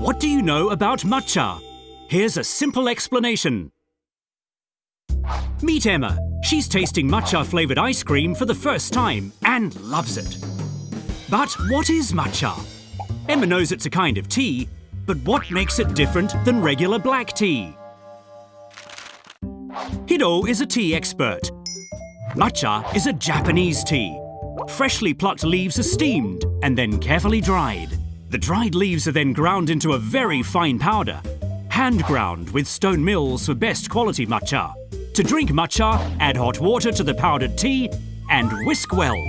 What do you know about matcha? Here's a simple explanation. Meet Emma. She's tasting matcha flavoured ice cream for the first time and loves it. But what is matcha? Emma knows it's a kind of tea, but what makes it different than regular black tea? Hiro is a tea expert. Matcha is a Japanese tea. Freshly plucked leaves are steamed and then carefully dried. The dried leaves are then ground into a very fine powder, hand ground with stone mills for best quality matcha. To drink matcha, add hot water to the powdered tea and whisk well.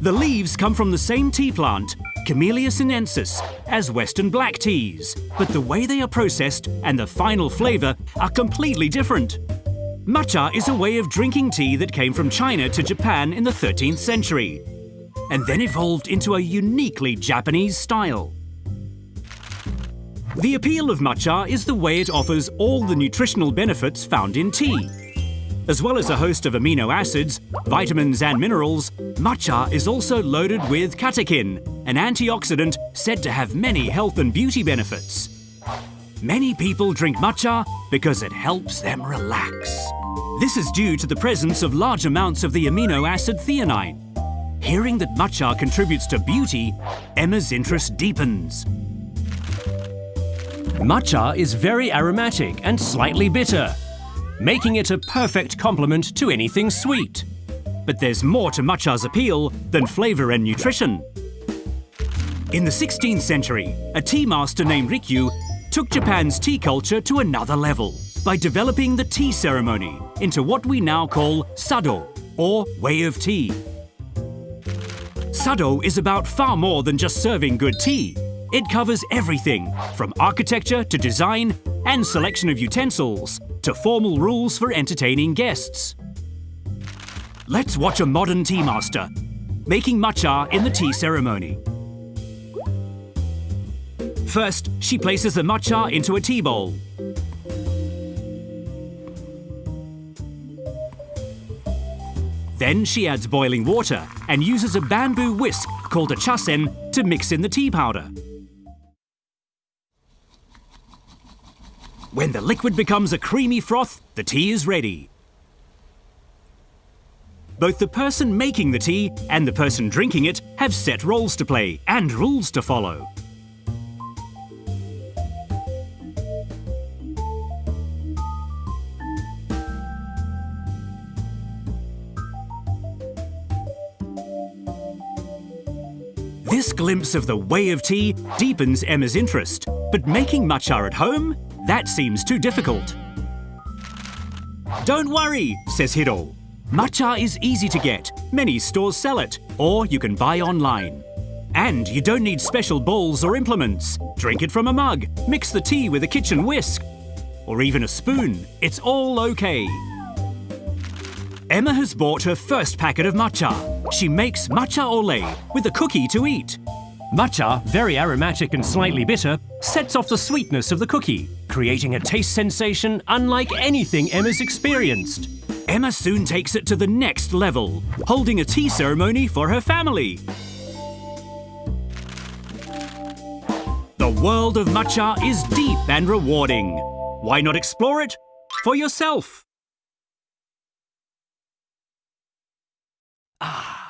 The leaves come from the same tea plant, Camellia sinensis, as Western black teas, but the way they are processed and the final flavour are completely different. Matcha is a way of drinking tea that came from China to Japan in the 13th century and then evolved into a uniquely Japanese style. The appeal of matcha is the way it offers all the nutritional benefits found in tea. As well as a host of amino acids, vitamins and minerals, matcha is also loaded with catechin, an antioxidant said to have many health and beauty benefits. Many people drink matcha because it helps them relax. This is due to the presence of large amounts of the amino acid theanine, Hearing that matcha contributes to beauty, Emma's interest deepens. Matcha is very aromatic and slightly bitter, making it a perfect complement to anything sweet. But there's more to matcha's appeal than flavour and nutrition. In the 16th century, a tea master named Rikyu took Japan's tea culture to another level by developing the tea ceremony into what we now call sado, or way of tea. Sado is about far more than just serving good tea. It covers everything, from architecture to design and selection of utensils, to formal rules for entertaining guests. Let's watch a modern tea master making matcha in the tea ceremony. First, she places the matcha into a tea bowl. Then she adds boiling water and uses a bamboo whisk called a chasen to mix in the tea powder. When the liquid becomes a creamy froth, the tea is ready. Both the person making the tea and the person drinking it have set roles to play and rules to follow. This glimpse of the way of tea deepens Emma's interest, but making matcha at home? That seems too difficult. Don't worry, says Hiro. Matcha is easy to get. Many stores sell it, or you can buy online. And you don't need special bowls or implements. Drink it from a mug, mix the tea with a kitchen whisk, or even a spoon. It's all okay. Emma has bought her first packet of matcha. She makes matcha latte with a cookie to eat. Matcha, very aromatic and slightly bitter, sets off the sweetness of the cookie, creating a taste sensation unlike anything Emma's experienced. Emma soon takes it to the next level, holding a tea ceremony for her family. The world of matcha is deep and rewarding. Why not explore it for yourself? Ah.